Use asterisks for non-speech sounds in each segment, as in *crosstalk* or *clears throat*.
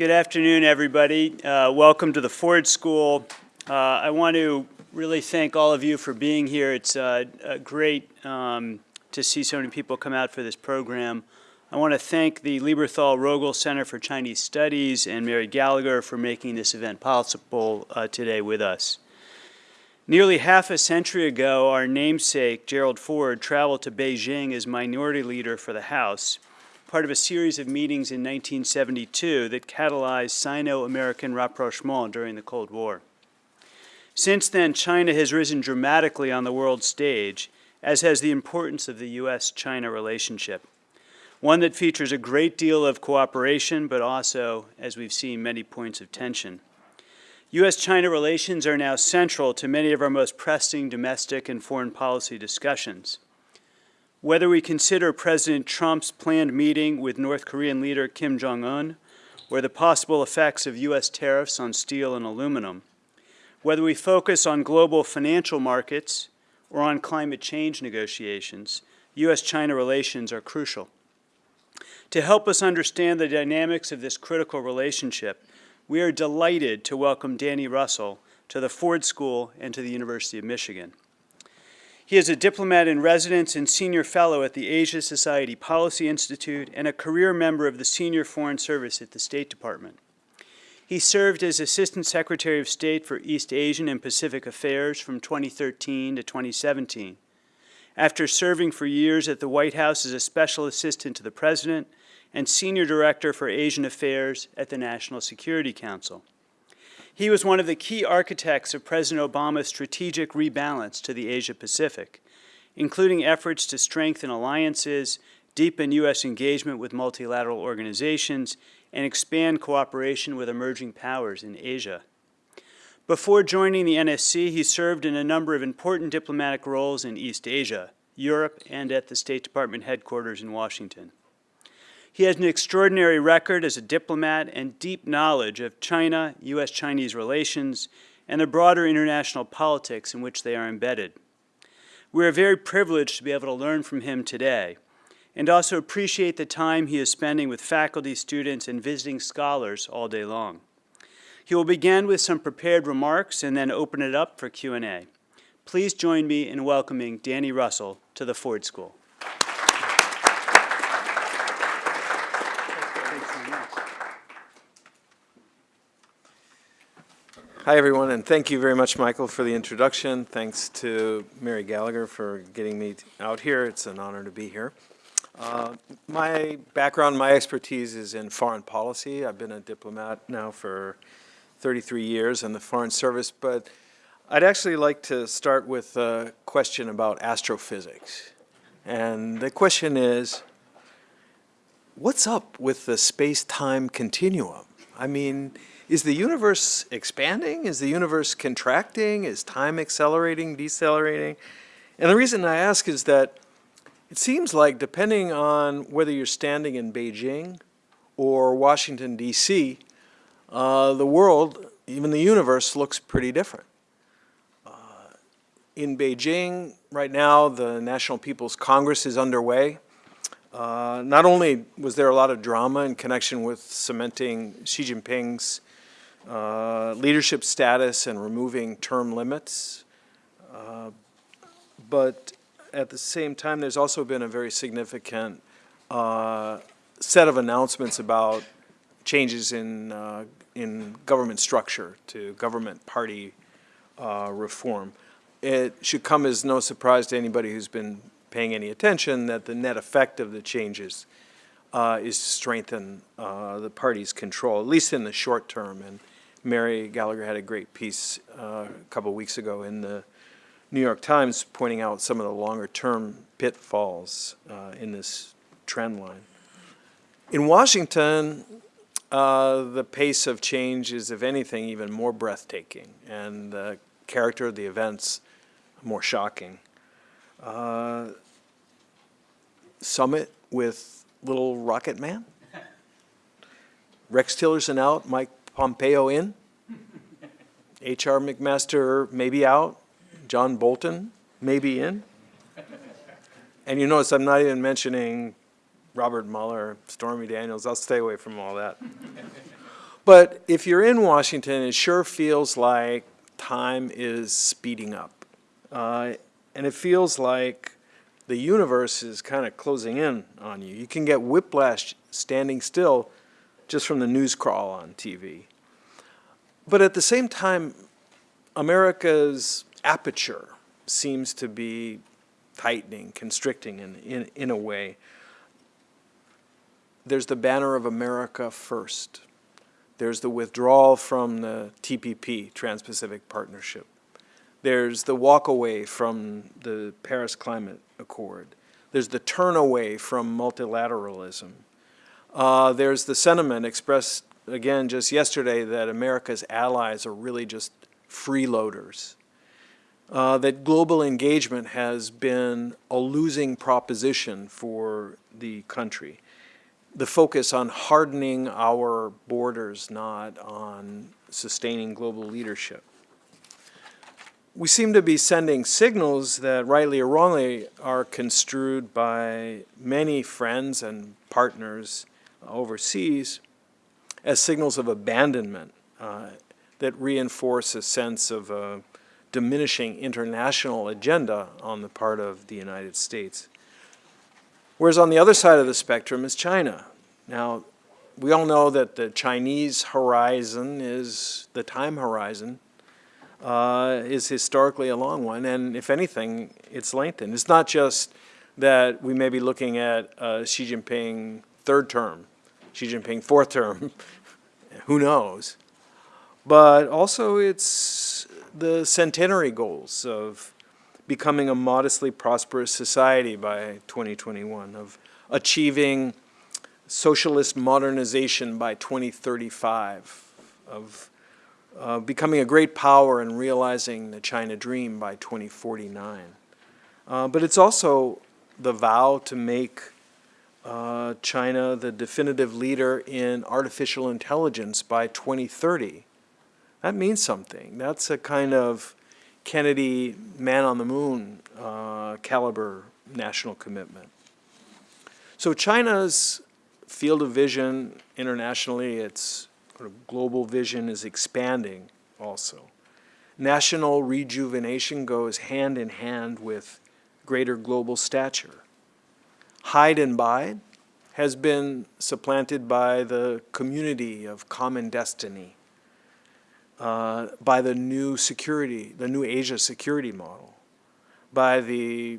Good afternoon, everybody. Uh, welcome to the Ford School. Uh, I want to really thank all of you for being here. It's uh, great um, to see so many people come out for this program. I want to thank the Lieberthal Rogel Center for Chinese Studies and Mary Gallagher for making this event possible uh, today with us. Nearly half a century ago, our namesake, Gerald Ford, traveled to Beijing as minority leader for the House, part of a series of meetings in 1972 that catalyzed Sino-American rapprochement during the Cold War. Since then, China has risen dramatically on the world stage, as has the importance of the U.S.-China relationship one that features a great deal of cooperation, but also, as we've seen, many points of tension. U.S.-China relations are now central to many of our most pressing domestic and foreign policy discussions. Whether we consider President Trump's planned meeting with North Korean leader Kim Jong-un, or the possible effects of U.S. tariffs on steel and aluminum, whether we focus on global financial markets or on climate change negotiations, U.S.-China relations are crucial. To help us understand the dynamics of this critical relationship, we are delighted to welcome Danny Russell to the Ford School and to the University of Michigan. He is a diplomat in residence and senior fellow at the Asia Society Policy Institute and a career member of the Senior Foreign Service at the State Department. He served as Assistant Secretary of State for East Asian and Pacific Affairs from 2013 to 2017. After serving for years at the White House as a special assistant to the President and Senior Director for Asian Affairs at the National Security Council. He was one of the key architects of President Obama's strategic rebalance to the Asia-Pacific, including efforts to strengthen alliances, deepen U.S. engagement with multilateral organizations, and expand cooperation with emerging powers in Asia. Before joining the NSC, he served in a number of important diplomatic roles in East Asia, Europe, and at the State Department headquarters in Washington. He has an extraordinary record as a diplomat and deep knowledge of China, U.S.-Chinese relations, and the broader international politics in which they are embedded. We are very privileged to be able to learn from him today and also appreciate the time he is spending with faculty, students, and visiting scholars all day long. He will begin with some prepared remarks and then open it up for Q&A. Please join me in welcoming Danny Russell to the Ford School. Hi, everyone, and thank you very much, Michael, for the introduction. Thanks to Mary Gallagher for getting me out here. It's an honor to be here. Uh, my background, my expertise is in foreign policy. I've been a diplomat now for 33 years in the Foreign Service, but I'd actually like to start with a question about astrophysics. And the question is, what's up with the space-time continuum? I mean, is the universe expanding? Is the universe contracting? Is time accelerating, decelerating? And the reason I ask is that it seems like depending on whether you're standing in Beijing or Washington, D.C., uh, the world, even the universe, looks pretty different. Uh, in Beijing, right now, the National People's Congress is underway. Uh, not only was there a lot of drama in connection with cementing Xi Jinping's uh, leadership status and removing term limits. Uh, but at the same time, there's also been a very significant uh, set of announcements about changes in, uh, in government structure to government party uh, reform. It should come as no surprise to anybody who's been paying any attention that the net effect of the changes uh, is to strengthen uh, the party's control, at least in the short term. And Mary Gallagher had a great piece uh, a couple weeks ago in the New York Times pointing out some of the longer term pitfalls uh, in this trend line. In Washington, uh, the pace of change is, if anything, even more breathtaking and the character of the events more shocking. Uh, summit with little rocket man? *laughs* Rex Tillerson out, Mike Pompeo in, H.R. McMaster maybe out, John Bolton maybe in. And you notice I'm not even mentioning Robert Mueller, Stormy Daniels. I'll stay away from all that. But if you're in Washington, it sure feels like time is speeding up. Uh, and it feels like the universe is kind of closing in on you. You can get whiplash standing still just from the news crawl on TV. But at the same time, America's aperture seems to be tightening, constricting in, in, in a way. There's the banner of America first. There's the withdrawal from the TPP, Trans-Pacific Partnership. There's the walk away from the Paris Climate Accord. There's the turn away from multilateralism. Uh, there's the sentiment expressed again just yesterday that America's allies are really just freeloaders. Uh, that global engagement has been a losing proposition for the country. The focus on hardening our borders, not on sustaining global leadership. We seem to be sending signals that, rightly or wrongly, are construed by many friends and partners overseas as signals of abandonment uh, that reinforce a sense of a diminishing international agenda on the part of the United States. Whereas on the other side of the spectrum is China. Now, we all know that the Chinese horizon is the time horizon uh, is historically a long one, and if anything, it's lengthened. It's not just that we may be looking at uh, Xi Jinping third term, Xi Jinping fourth term, *laughs* who knows? But also it's the centenary goals of becoming a modestly prosperous society by 2021, of achieving socialist modernization by 2035, of uh, becoming a great power and realizing the China dream by 2049. Uh, but it's also the vow to make uh, China the definitive leader in artificial intelligence by 2030. That means something. That's a kind of Kennedy man on the moon uh, caliber national commitment. So China's field of vision internationally, its global vision is expanding also. National rejuvenation goes hand in hand with greater global stature. Hide and bide has been supplanted by the community of common destiny, uh, by the new security, the new Asia security model, by the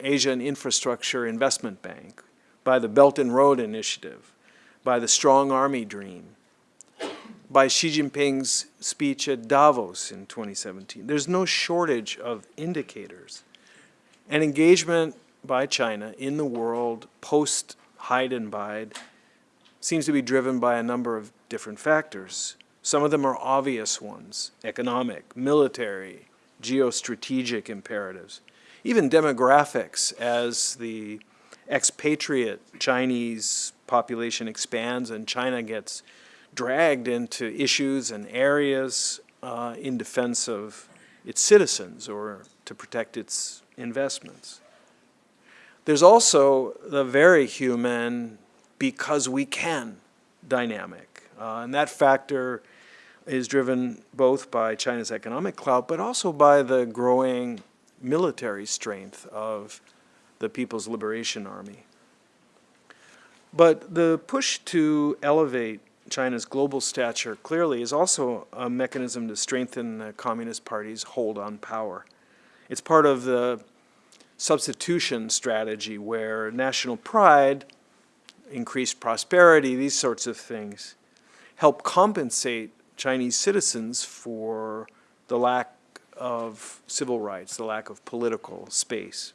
Asian Infrastructure Investment Bank, by the Belt and Road Initiative, by the Strong Army Dream, by Xi Jinping's speech at Davos in 2017. There's no shortage of indicators. And engagement by China in the world post hide and bide seems to be driven by a number of different factors. Some of them are obvious ones, economic, military, geostrategic imperatives, even demographics as the expatriate Chinese population expands and China gets dragged into issues and areas uh, in defense of its citizens or to protect its investments. There's also the very human because we can dynamic. Uh, and that factor is driven both by China's economic clout, but also by the growing military strength of the People's Liberation Army. But the push to elevate China's global stature clearly is also a mechanism to strengthen the Communist Party's hold on power. It's part of the substitution strategy where national pride, increased prosperity, these sorts of things, help compensate Chinese citizens for the lack of civil rights, the lack of political space.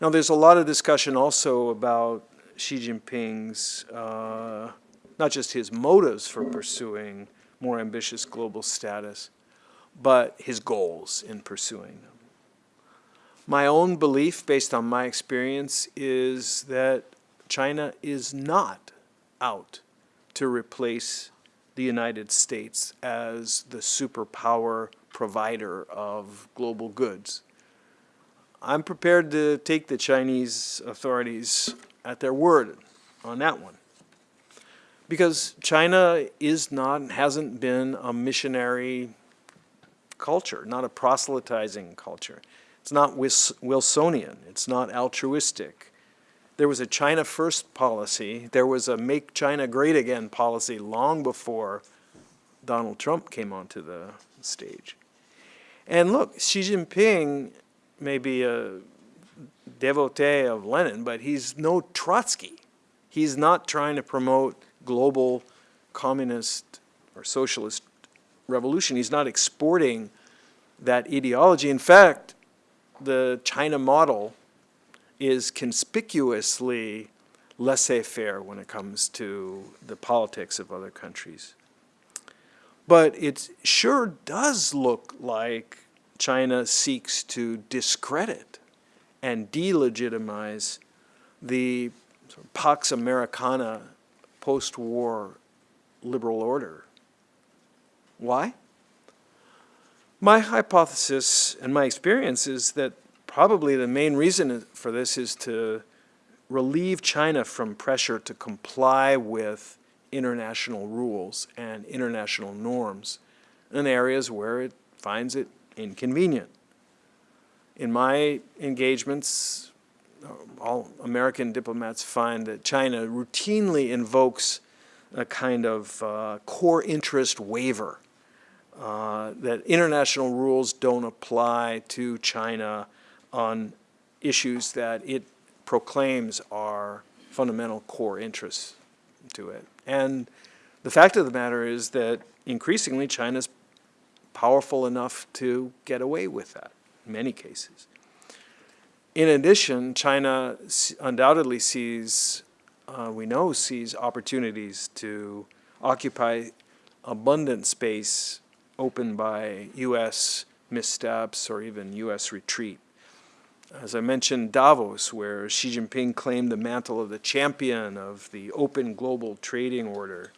Now there's a lot of discussion also about Xi Jinping's uh, not just his motives for pursuing more ambitious global status, but his goals in pursuing them. My own belief, based on my experience, is that China is not out to replace the United States as the superpower provider of global goods. I'm prepared to take the Chinese authorities at their word on that one. Because China is not, hasn't been a missionary culture, not a proselytizing culture. It's not Wilsonian, it's not altruistic. There was a China First policy, there was a Make China Great Again policy long before Donald Trump came onto the stage. And look, Xi Jinping may be a devotee of Lenin, but he's no Trotsky. He's not trying to promote global communist or socialist revolution. He's not exporting that ideology. In fact, the China model is conspicuously laissez-faire when it comes to the politics of other countries. But it sure does look like China seeks to discredit and delegitimize the Pax Americana post-war liberal order. Why? My hypothesis and my experience is that probably the main reason for this is to relieve China from pressure to comply with international rules and international norms in areas where it finds it inconvenient. In my engagements, uh, all American diplomats find that China routinely invokes a kind of uh, core interest waiver, uh, that international rules don't apply to China on issues that it proclaims are fundamental core interests to it. And the fact of the matter is that increasingly China's powerful enough to get away with that in many cases. In addition, China undoubtedly sees, uh, we know, sees opportunities to occupy abundant space opened by U.S. missteps or even U.S. retreat. As I mentioned, Davos, where Xi Jinping claimed the mantle of the champion of the open global trading order,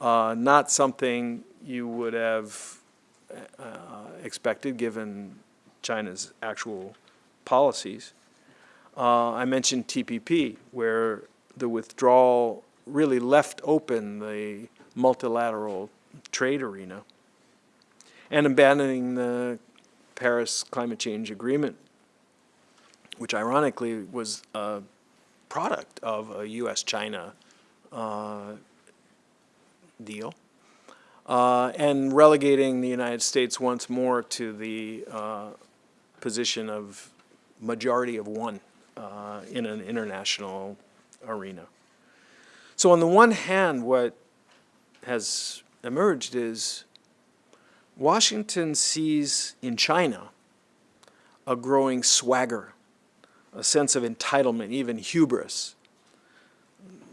uh, not something you would have uh, expected given China's actual policies. Uh, I mentioned TPP, where the withdrawal really left open the multilateral trade arena and abandoning the Paris Climate Change Agreement, which ironically was a product of a US-China uh, deal uh, and relegating the United States once more to the uh, position of majority of one uh, in an international arena. So on the one hand, what has emerged is Washington sees in China a growing swagger, a sense of entitlement, even hubris,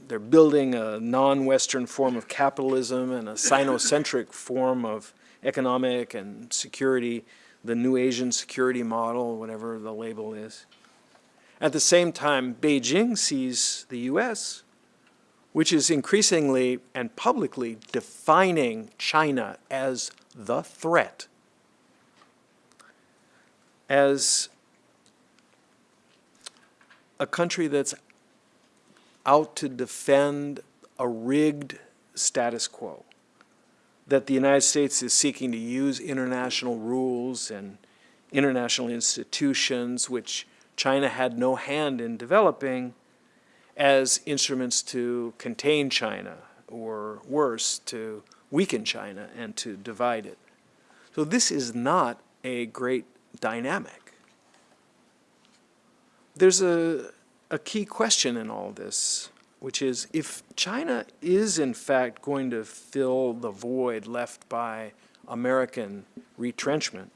they're building a non-Western form of capitalism and a Sinocentric *laughs* form of economic and security, the New Asian security model, whatever the label is. At the same time, Beijing sees the U.S., which is increasingly and publicly defining China as the threat, as a country that's out to defend a rigged status quo, that the United States is seeking to use international rules and international institutions, which China had no hand in developing, as instruments to contain China, or worse, to weaken China and to divide it. So this is not a great dynamic. There's a, a key question in all this, which is if China is in fact going to fill the void left by American retrenchment,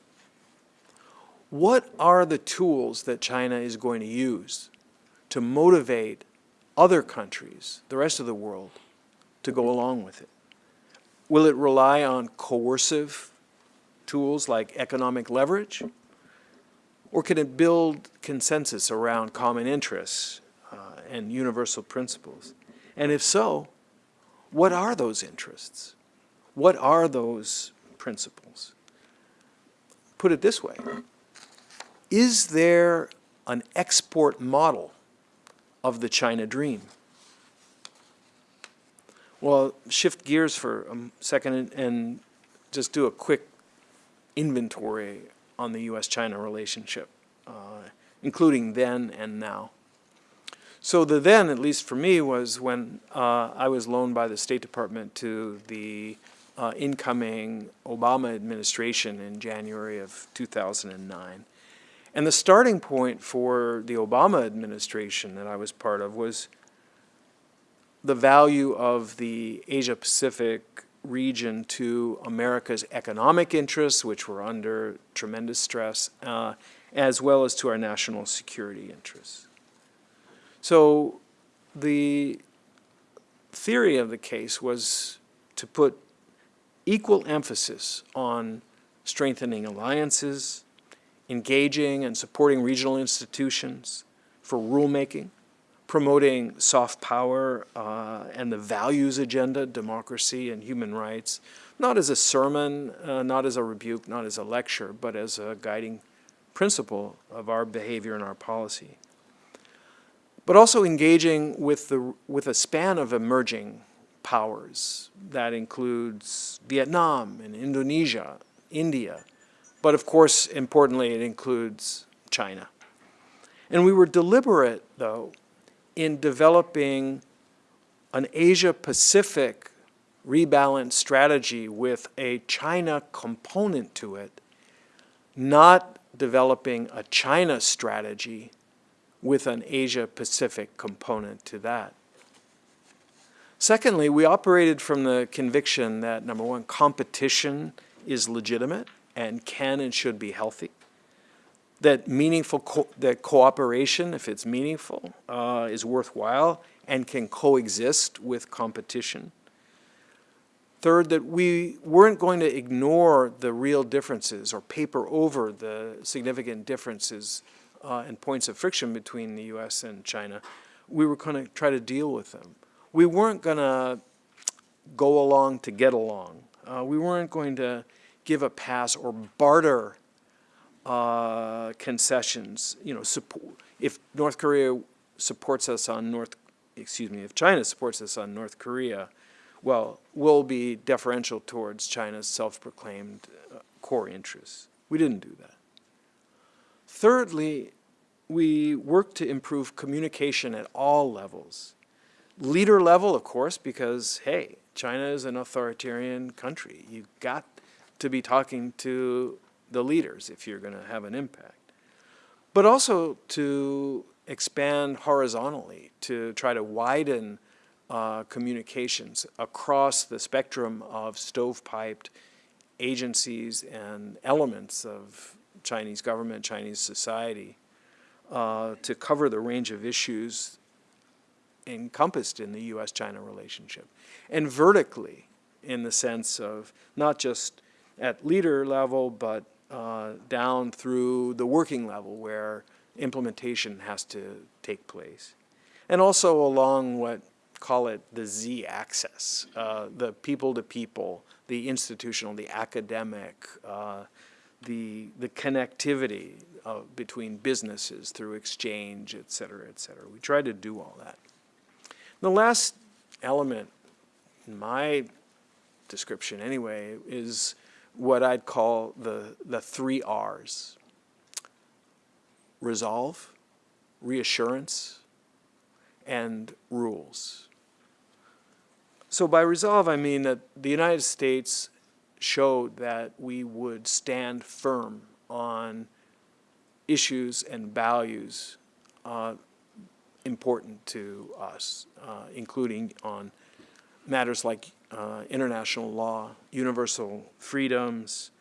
what are the tools that China is going to use to motivate other countries, the rest of the world, to go along with it? Will it rely on coercive tools like economic leverage? Or can it build consensus around common interests uh, and universal principles? And if so, what are those interests? What are those principles? Put it this way Is there an export model of the China dream? Well, shift gears for a second and- and just do a quick inventory on the U.S.-China relationship, uh, including then and now. So the then, at least for me, was when uh, I was loaned by the State Department to the uh, incoming Obama administration in January of 2009. And the starting point for the Obama administration that I was part of was the value of the Asia-Pacific region to America's economic interests, which were under tremendous stress, uh, as well as to our national security interests. So the theory of the case was to put equal emphasis on strengthening alliances, engaging and supporting regional institutions for rulemaking, promoting soft power uh, and the values agenda, democracy and human rights, not as a sermon, uh, not as a rebuke, not as a lecture, but as a guiding principle of our behavior and our policy. But also engaging with, the, with a span of emerging powers. That includes Vietnam and Indonesia, India, but of course, importantly, it includes China. And we were deliberate, though, in developing an Asia-Pacific rebalance strategy with a China component to it, not developing a China strategy with an Asia-Pacific component to that. Secondly, we operated from the conviction that, number one, competition is legitimate and can and should be healthy. That meaningful, co that cooperation, if it's meaningful, uh, is worthwhile and can coexist with competition. Third, that we weren't going to ignore the real differences or paper over the significant differences uh, and points of friction between the U.S. and China. We were going to try to deal with them. We weren't going to go along to get along. Uh, we weren't going to give a pass or barter uh, concessions. You know, support, if North Korea supports us on North, excuse me, if China supports us on North Korea, well, we'll be deferential towards China's self-proclaimed uh, core interests. We didn't do that. Thirdly, we work to improve communication at all levels. Leader level, of course, because, hey, China is an authoritarian country. You've got to be talking to the leaders if you're going to have an impact. But also to expand horizontally, to try to widen uh, communications across the spectrum of stovepiped agencies and elements of Chinese government, Chinese society, uh, to cover the range of issues encompassed in the U.S.-China relationship. And vertically, in the sense of not just at leader level, but uh, down through the working level where implementation has to take place. And also along what, call it the Z-axis, uh, the people-to-people, -people, the institutional, the academic, uh, the, the connectivity between businesses through exchange, et cetera, et cetera. We try to do all that. The last element, in my description anyway, is what I'd call the, the three R's. Resolve, reassurance, and rules. So by resolve, I mean that the United States showed that we would stand firm on issues and values uh, important to us, uh, including on matters like uh, international law, universal freedoms,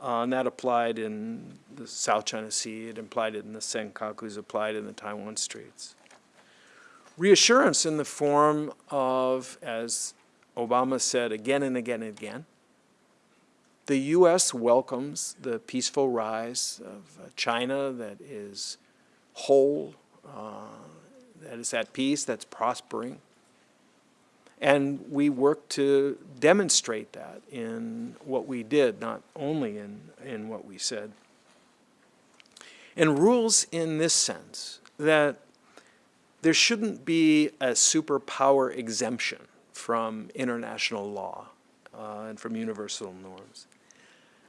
uh, and that applied in the South China Sea, it applied in the Senkakus, applied in the Taiwan Straits. Reassurance in the form of, as Obama said again and again and again, the U.S. welcomes the peaceful rise of uh, China that is whole, uh, that is at peace, that's prospering. And we work to demonstrate that in what we did, not only in, in what we said. And rules in this sense, that there shouldn't be a superpower exemption from international law uh, and from universal norms.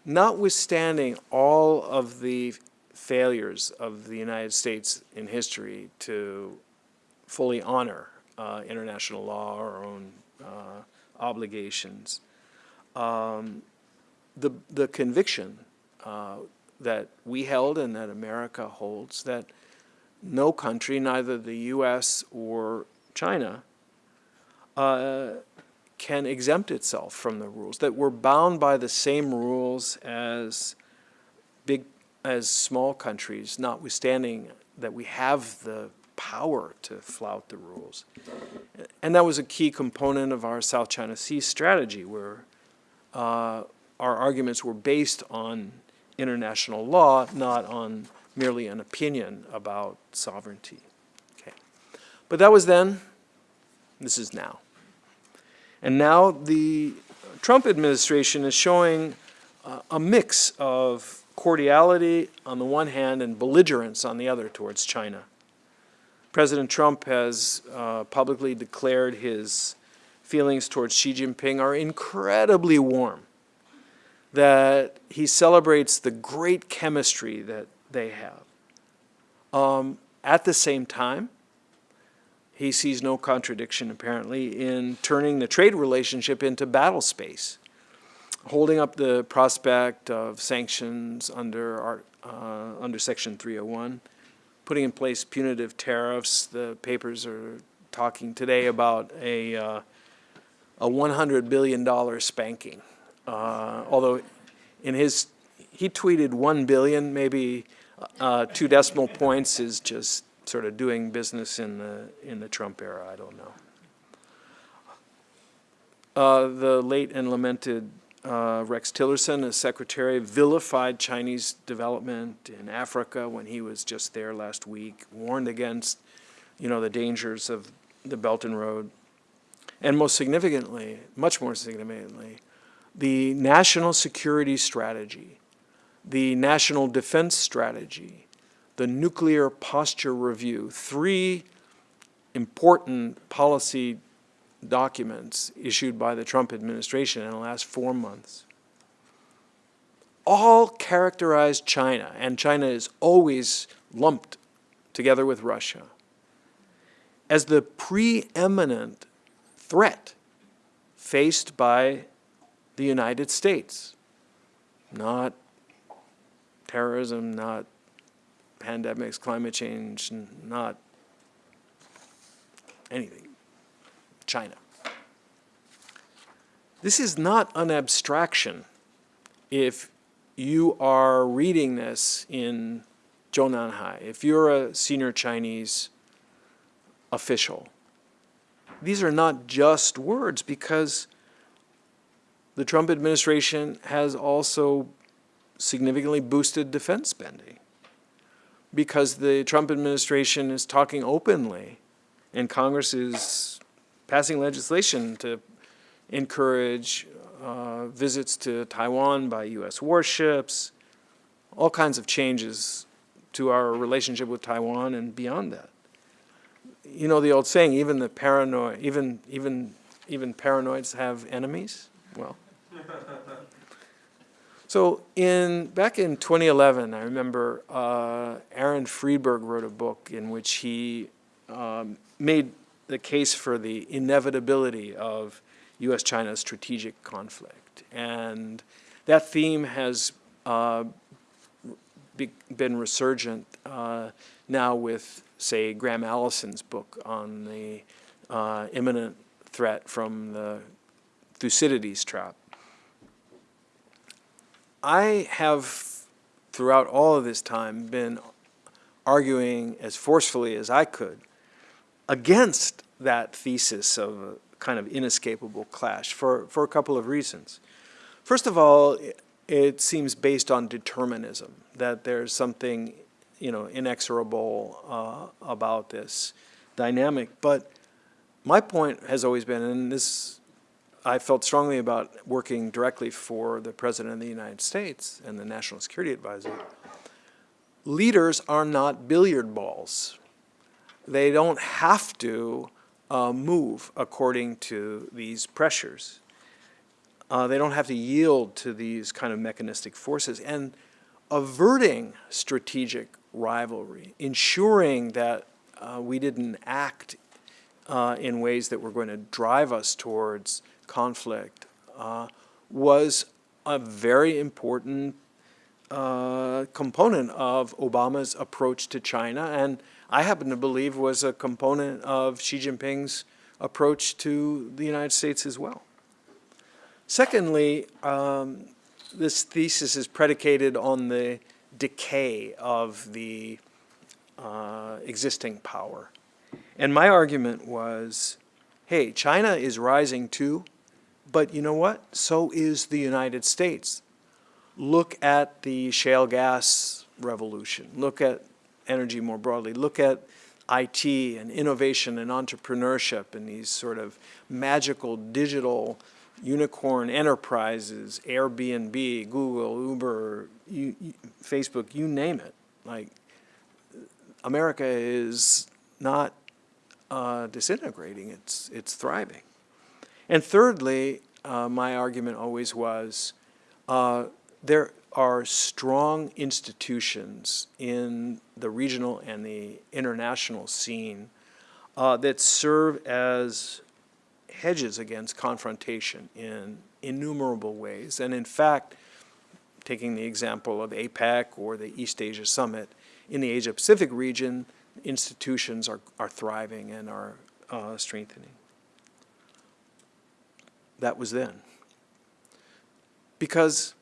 Notwithstanding all of the failures of the United States in history to fully honor uh, international law, our own uh, obligations, um, the, the conviction uh, that we held and that America holds that no country, neither the U.S. or China, uh, can exempt itself from the rules, that we're bound by the same rules as big, as small countries, notwithstanding that we have the power to flout the rules. And that was a key component of our South China Sea strategy, where uh, our arguments were based on international law, not on merely an opinion about sovereignty. Okay. But that was then, this is now. And now the Trump administration is showing uh, a mix of cordiality on the one hand and belligerence on the other towards China. President Trump has uh, publicly declared his feelings towards Xi Jinping are incredibly warm, that he celebrates the great chemistry that they have. Um, at the same time, he sees no contradiction, apparently, in turning the trade relationship into battle space, holding up the prospect of sanctions under, our, uh, under Section 301, putting in place punitive tariffs. The papers are talking today about a, uh, a $100 billion spanking. Uh, although in his, he tweeted 1 billion, maybe uh, two decimal points is just sort of doing business in the, in the Trump era, I don't know. Uh, the late and lamented uh, Rex Tillerson, as secretary, vilified Chinese development in Africa when he was just there last week, warned against, you know, the dangers of the Belt and Road. And most significantly, much more significantly, the national security strategy, the national defense strategy, the nuclear posture review, three important policy documents issued by the Trump administration in the last four months, all characterize China, and China is always lumped together with Russia, as the preeminent threat faced by the United States, not terrorism, not pandemics, climate change, not anything. China. This is not an abstraction if you are reading this in Zhongnanhai, if you're a senior Chinese official. These are not just words because the Trump administration has also significantly boosted defense spending because the Trump administration is talking openly and Congress is passing legislation to encourage uh, visits to Taiwan by U.S. warships, all kinds of changes to our relationship with Taiwan and beyond that. You know the old saying, even the paranoid, even even even paranoids have enemies. Well, *laughs* so in back in 2011, I remember uh, Aaron Friedberg wrote a book in which he um, made the case for the inevitability of U.S.-China strategic conflict. And that theme has uh, be, been resurgent uh, now with, say, Graham Allison's book on the uh, imminent threat from the Thucydides trap. I have, throughout all of this time, been arguing as forcefully as I could against that thesis of a kind of inescapable clash for, for a couple of reasons. First of all, it seems based on determinism, that there's something you know, inexorable uh, about this dynamic. But my point has always been, and this I felt strongly about working directly for the President of the United States and the National Security Advisor. Leaders are not billiard balls. They don't have to uh, move according to these pressures. Uh, they don't have to yield to these kind of mechanistic forces. And averting strategic rivalry, ensuring that uh, we didn't act uh, in ways that were going to drive us towards conflict, uh, was a very important uh, component of Obama's approach to China, and I happen to believe was a component of Xi Jinping's approach to the United States as well. Secondly, um, this thesis is predicated on the decay of the uh, existing power. And my argument was, hey, China is rising too, but you know what? So is the United States. Look at the shale gas revolution. Look at energy more broadly. Look at IT and innovation and entrepreneurship and these sort of magical digital unicorn enterprises, Airbnb, Google, Uber, you, you, Facebook, you name it. Like, America is not uh, disintegrating, it's, it's thriving. And thirdly, uh, my argument always was uh, there are strong institutions in the regional and the international scene uh, that serve as hedges against confrontation in innumerable ways. And in fact, taking the example of APEC or the East Asia Summit, in the Asia Pacific region, institutions are, are thriving and are uh, strengthening. That was then. Because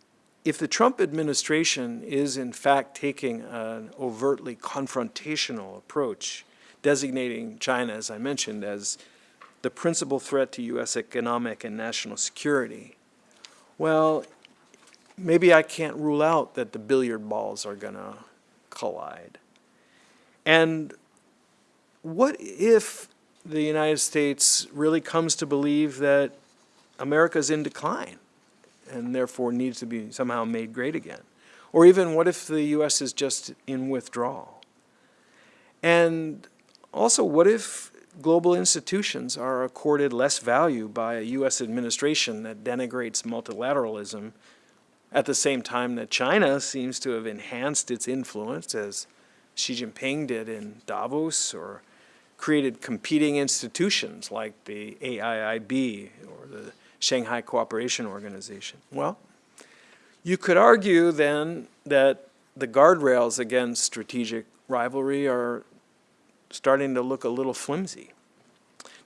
if the Trump administration is in fact taking an overtly confrontational approach, designating China, as I mentioned, as the principal threat to U.S. economic and national security, well, maybe I can't rule out that the billiard balls are going to collide. And what if the United States really comes to believe that America's in decline and therefore needs to be somehow made great again? Or even what if the U.S. is just in withdrawal? And also, what if global institutions are accorded less value by a U.S. administration that denigrates multilateralism at the same time that China seems to have enhanced its influence as Xi Jinping did in Davos or created competing institutions like the AIIB or the Shanghai Cooperation Organization. Well, you could argue then that the guardrails against strategic rivalry are starting to look a little flimsy.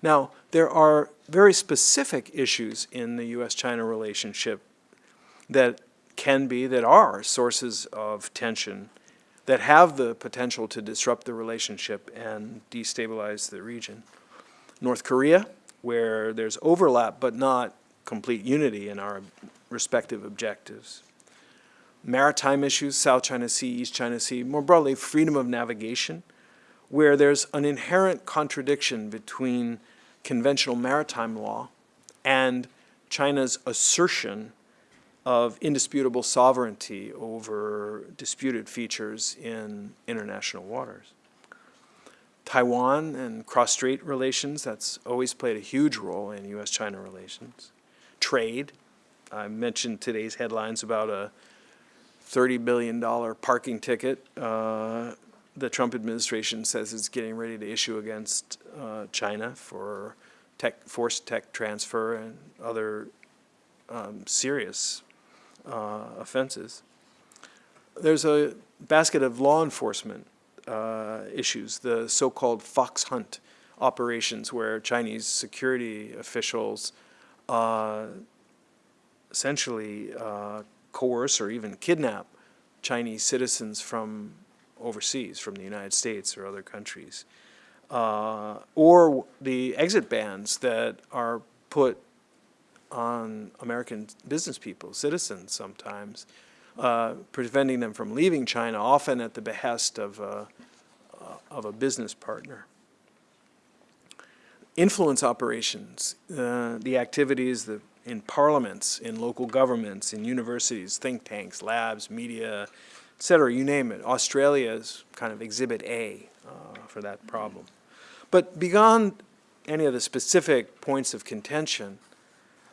Now, there are very specific issues in the U.S.-China relationship that can be, that are sources of tension that have the potential to disrupt the relationship and destabilize the region. North Korea, where there's overlap but not complete unity in our respective objectives. Maritime issues, South China Sea, East China Sea, more broadly, freedom of navigation, where there's an inherent contradiction between conventional maritime law and China's assertion of indisputable sovereignty over disputed features in international waters. Taiwan and cross-strait relations, that's always played a huge role in U.S.-China relations. Trade, I mentioned today's headlines about a $30 billion parking ticket uh, the Trump administration says it's getting ready to issue against uh, China for tech, forced tech transfer and other um, serious uh, offenses. There's a basket of law enforcement uh, issues, the so-called fox hunt operations where Chinese security officials uh, essentially uh, coerce or even kidnap Chinese citizens from overseas, from the United States or other countries. Uh, or the exit bans that are put on American business people, citizens sometimes, uh, preventing them from leaving China, often at the behest of a, uh, of a business partner. Influence operations, uh, the activities that in parliaments, in local governments, in universities, think tanks, labs, media, et cetera, you name it. Australia is kind of exhibit A uh, for that problem. But beyond any of the specific points of contention,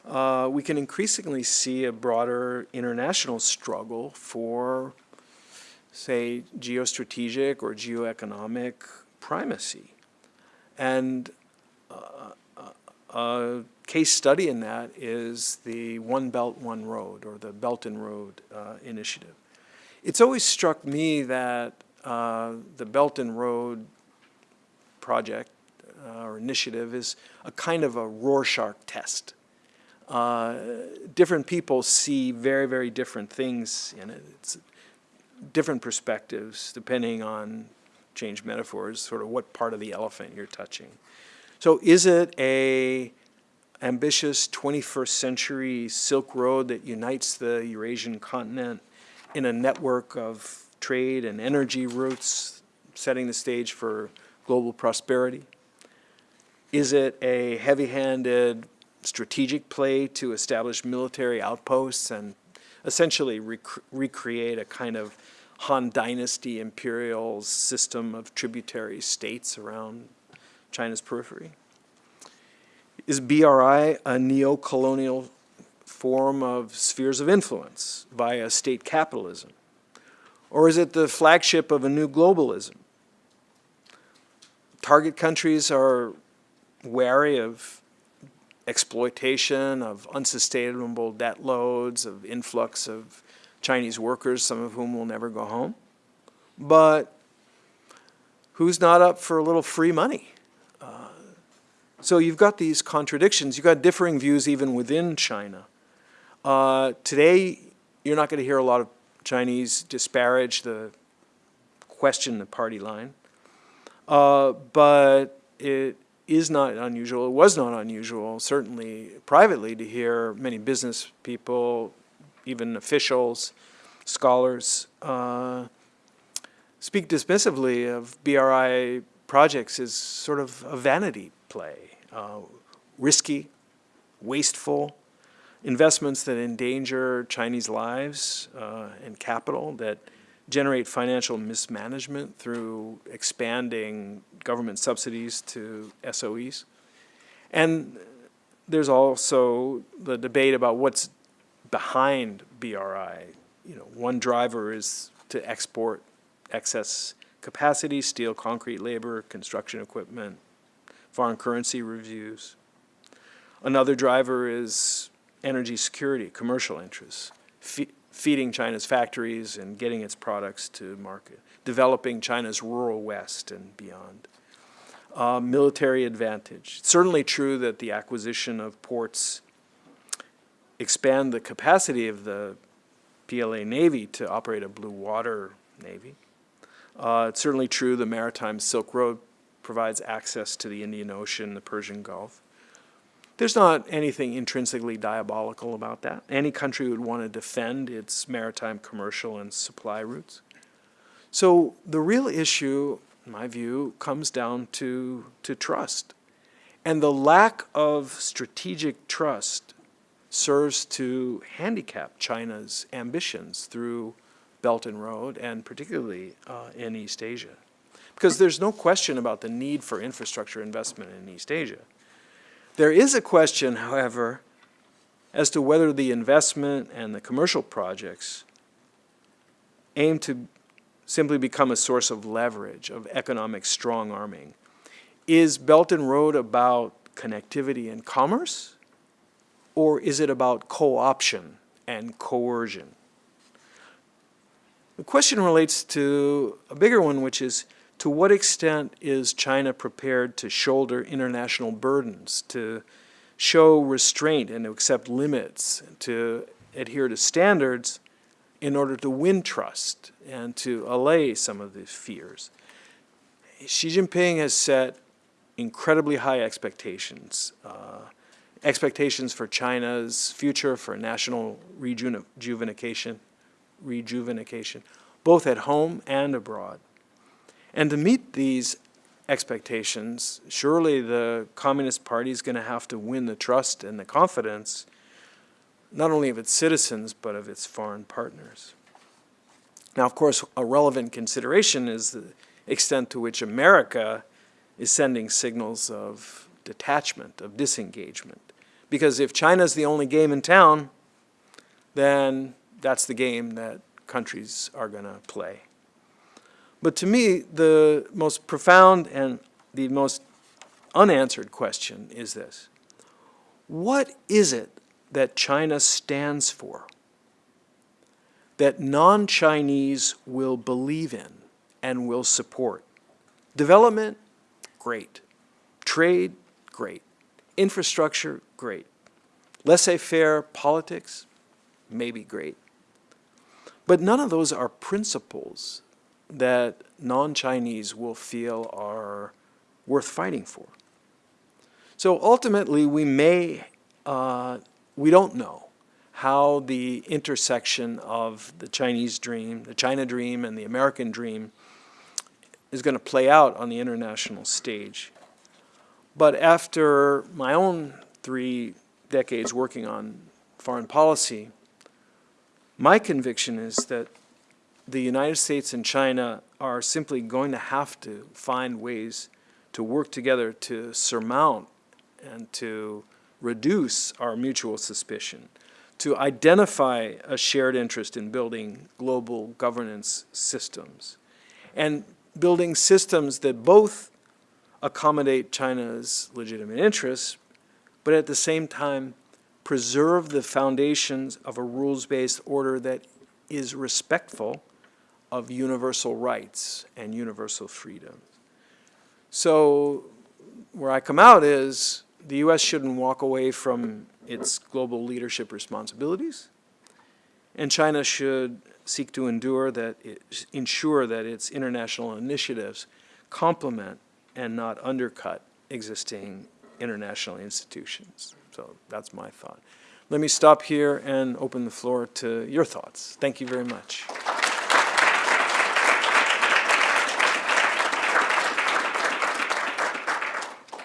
uh, we can increasingly see a broader international struggle for, say, geostrategic or geoeconomic primacy. And a case study in that is the One Belt, One Road, or the Belt and Road uh, Initiative. It's always struck me that uh, the Belt and Road project uh, or initiative is a kind of a Rorschach test. Uh, different people see very, very different things in it. It's different perspectives depending on, change metaphors, sort of what part of the elephant you're touching. So is it a ambitious 21st century Silk Road that unites the Eurasian continent in a network of trade and energy routes, setting the stage for global prosperity? Is it a heavy-handed strategic play to establish military outposts and essentially rec recreate a kind of Han Dynasty imperial system of tributary states around China's periphery? Is BRI a neo-colonial form of spheres of influence via state capitalism? Or is it the flagship of a new globalism? Target countries are wary of exploitation, of unsustainable debt loads, of influx of Chinese workers, some of whom will never go home. But who's not up for a little free money? So you've got these contradictions. You've got differing views even within China. Uh, today, you're not going to hear a lot of Chinese disparage the question the party line. Uh, but it is not unusual, it was not unusual, certainly privately, to hear many business people, even officials, scholars, uh, speak dismissively of BRI projects as sort of a vanity play, uh, risky, wasteful, investments that endanger Chinese lives uh, and capital, that generate financial mismanagement through expanding government subsidies to SOEs. And there's also the debate about what's behind BRI. You know, one driver is to export excess capacity, steel, concrete labor, construction equipment, foreign currency reviews. Another driver is energy security, commercial interests, fe feeding China's factories and getting its products to market, developing China's rural west and beyond. Uh, military advantage. It's certainly true that the acquisition of ports expand the capacity of the PLA Navy to operate a blue water Navy. Uh, it's certainly true the maritime Silk Road provides access to the Indian Ocean, the Persian Gulf. There's not anything intrinsically diabolical about that. Any country would want to defend its maritime commercial and supply routes. So the real issue, in my view, comes down to, to trust. And the lack of strategic trust serves to handicap China's ambitions through Belt and Road and particularly uh, in East Asia. Because there's no question about the need for infrastructure investment in East Asia. There is a question, however, as to whether the investment and the commercial projects aim to simply become a source of leverage, of economic strong arming. Is Belt and Road about connectivity and commerce? Or is it about co-option and coercion? The question relates to a bigger one, which is to what extent is China prepared to shoulder international burdens, to show restraint and to accept limits, to adhere to standards in order to win trust and to allay some of the fears? Xi Jinping has set incredibly high expectations, uh, expectations for China's future, for national rejuvenation, rejuvenation, both at home and abroad. And to meet these expectations, surely the Communist Party is going to have to win the trust and the confidence not only of its citizens, but of its foreign partners. Now, of course, a relevant consideration is the extent to which America is sending signals of detachment, of disengagement. Because if China's the only game in town, then that's the game that countries are going to play. But to me, the most profound and the most unanswered question is this. What is it that China stands for that non-Chinese will believe in and will support? Development, great. Trade, great. Infrastructure, great. Laissez-faire politics, maybe great. But none of those are principles that non-Chinese will feel are worth fighting for. So ultimately, we may, uh, we don't know how the intersection of the Chinese dream, the China dream, and the American dream is going to play out on the international stage. But after my own three decades working on foreign policy, my conviction is that the United States and China are simply going to have to find ways to work together to surmount and to reduce our mutual suspicion, to identify a shared interest in building global governance systems, and building systems that both accommodate China's legitimate interests, but at the same time preserve the foundations of a rules-based order that is respectful of universal rights and universal freedoms. So where I come out is the U.S. shouldn't walk away from its global leadership responsibilities, and China should seek to endure that it, ensure that its international initiatives complement and not undercut existing international institutions. So that's my thought. Let me stop here and open the floor to your thoughts. Thank you very much.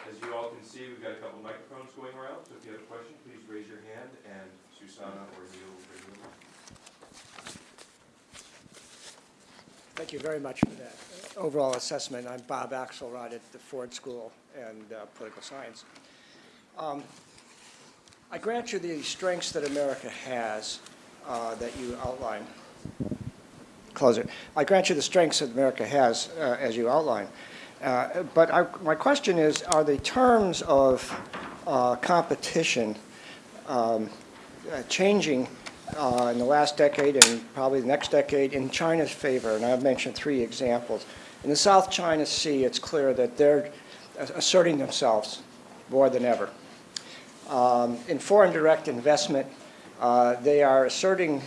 As you all can see, we've got a couple microphones going around, so if you have a question, please raise your hand, and Susanna or Neil will bring you one. Thank you very much for that overall assessment. I'm Bob Axelrod at the Ford School and uh, Political Science. Um, I grant you the strengths that America has uh, that you outline. Close it. I grant you the strengths that America has uh, as you outline. Uh, but I, my question is, are the terms of uh, competition um, uh, changing uh, in the last decade and probably the next decade in China's favor? And I've mentioned three examples. In the South China Sea, it's clear that they're asserting themselves more than ever. Um, in foreign direct investment, uh, they are asserting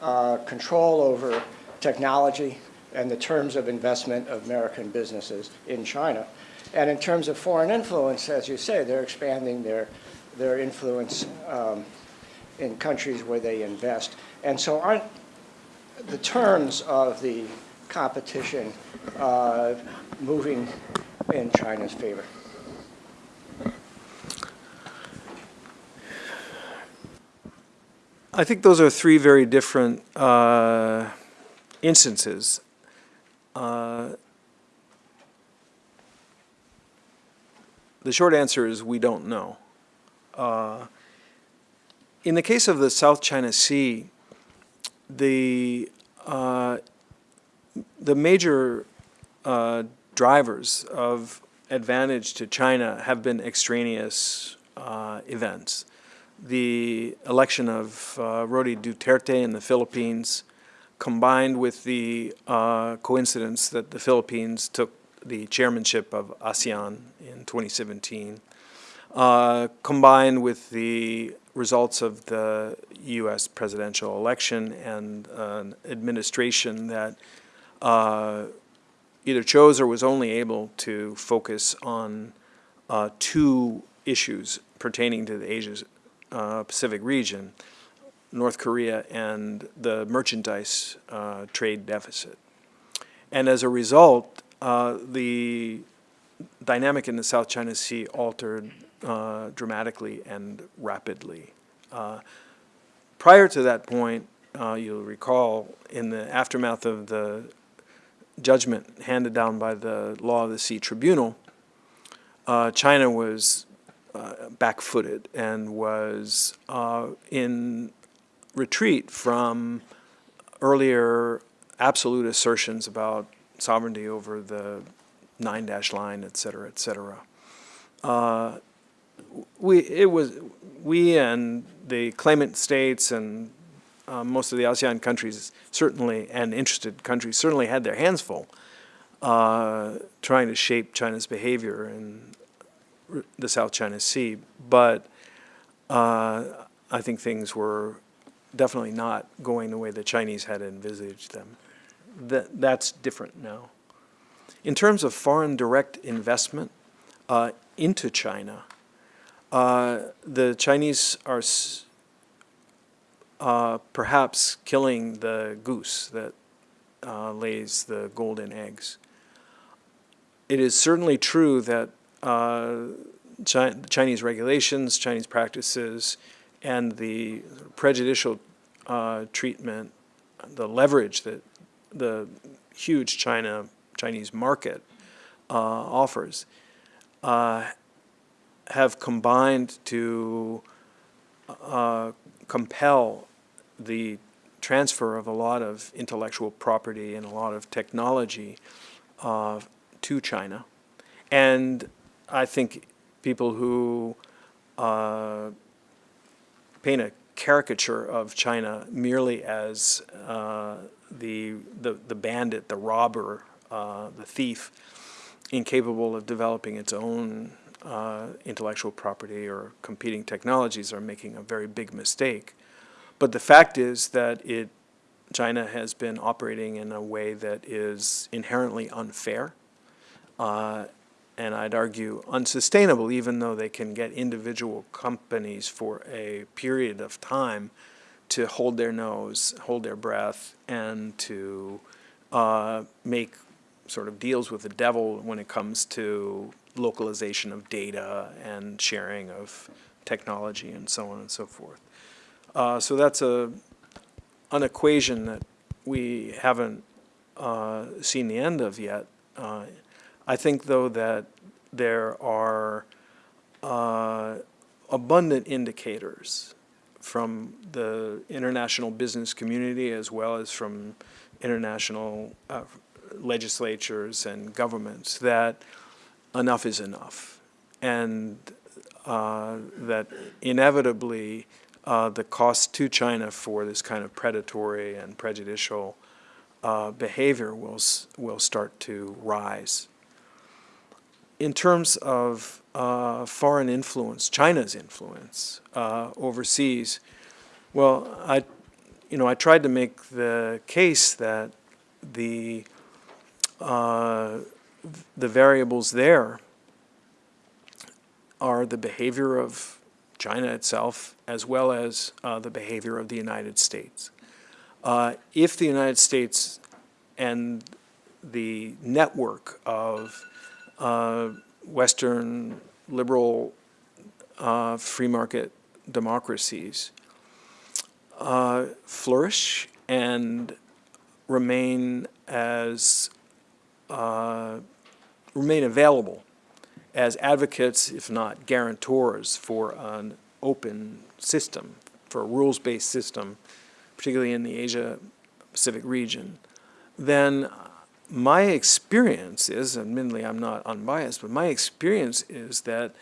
uh, control over technology and the terms of investment of American businesses in China. And in terms of foreign influence, as you say, they're expanding their, their influence um, in countries where they invest. And so aren't the terms of the competition uh, moving in China's favor? I think those are three very different uh, instances. Uh, the short answer is we don't know. Uh, in the case of the South China Sea, the uh, the major uh, drivers of advantage to China have been extraneous uh, events. The election of uh, Rody Duterte in the Philippines, combined with the uh, coincidence that the Philippines took the chairmanship of ASEAN in 2017, uh, combined with the results of the U.S. presidential election and an administration that uh, either chose or was only able to focus on uh, two issues pertaining to the Asia uh, Pacific region, North Korea and the merchandise uh, trade deficit. And as a result, uh, the dynamic in the South China Sea altered uh, dramatically and rapidly. prior to that point, you'll recall, in the aftermath of the judgment handed down by the Law of the Sea Tribunal, uh, China was uh, back-footed and was uh, in retreat from earlier absolute assertions about sovereignty over the nine dash line, et cetera, et cetera. Uh, we, it was, we and the claimant states and uh, most of the ASEAN countries certainly, and interested countries certainly had their hands full uh, trying to shape China's behavior in the South China Sea. But uh, I think things were definitely not going the way the Chinese had envisaged them. That, that's different now. In terms of foreign direct investment uh, into China, uh, the Chinese are uh, perhaps killing the goose that uh, lays the golden eggs. It is certainly true that uh, Chi- Chinese regulations, Chinese practices, and the prejudicial uh, treatment, the leverage that the huge China Chinese market uh, offers, have combined to uh, compel the transfer of a lot of intellectual property and a lot of technology uh, to China. And I think people who uh, paint a caricature of China merely as uh, the, the, the bandit, the robber, uh, the thief, incapable of developing its own uh, intellectual property or competing technologies are making a very big mistake. But the fact is that it, China has been operating in a way that is inherently unfair, uh, and I'd argue unsustainable, even though they can get individual companies for a period of time to hold their nose, hold their breath, and to uh, make sort of deals with the devil when it comes to localization of data and sharing of technology and so on and so forth. Uh, so that's a an equation that we haven't uh, seen the end of yet. Uh, I think, though, that there are uh, abundant indicators from the international business community as well as from international uh, legislatures and governments that enough is enough. And uh, that inevitably uh, the cost to China for this kind of predatory and prejudicial uh, behavior will, will start to rise. In terms of uh, foreign influence, China's influence uh, overseas, well, I, you know, I tried to make the case that the uh, the variables there are the behavior of China itself as well as uh, the behavior of the United States. Uh, if the United States and the network of uh, Western liberal uh, free market democracies uh, flourish and remain as uh, remain available as advocates, if not guarantors, for an open system, for a rules-based system, particularly in the Asia-Pacific region, then my experience is, admittedly I'm not unbiased, but my experience is that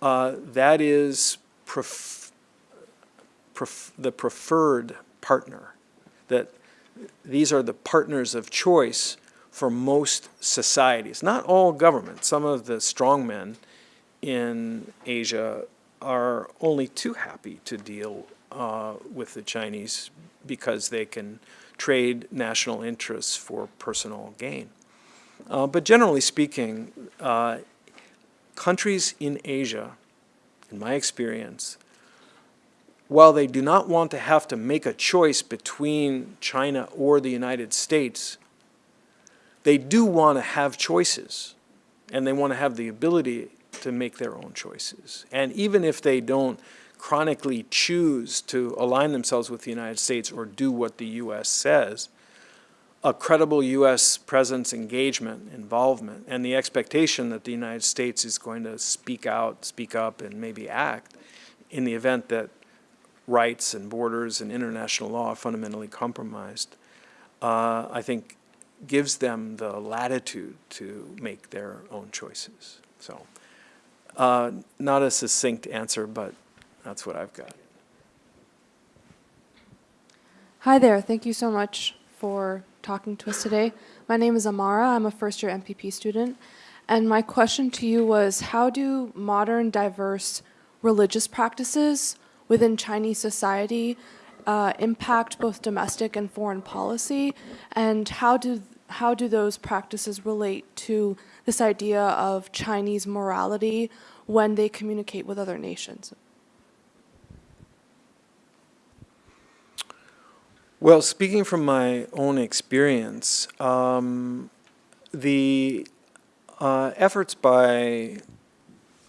uh, that is pref- pref- the preferred partner, that these are the partners of choice for most societies. Not all governments. Some of the strongmen in Asia are only too happy to deal uh, with the Chinese because they can trade national interests for personal gain. Uh, but generally speaking, uh, countries in Asia, in my experience, while they do not want to have to make a choice between China or the United States, they do want to have choices, and they want to have the ability to make their own choices. And even if they don't chronically choose to align themselves with the United States or do what the U.S. says, a credible U.S. presence, engagement, involvement, and the expectation that the United States is going to speak out, speak up, and maybe act in the event that rights and borders and international law are fundamentally compromised, uh, I think gives them the latitude to make their own choices. So, uh, not a succinct answer, but that's what I've got. Hi there. Thank you so much for talking to us today. My name is Amara. I'm a first year MPP student. And my question to you was how do modern, diverse religious practices within Chinese society uh, impact both domestic and foreign policy? And how do, how do those practices relate to this idea of Chinese morality when they communicate with other nations? Well, speaking from my own experience, um, the uh, efforts by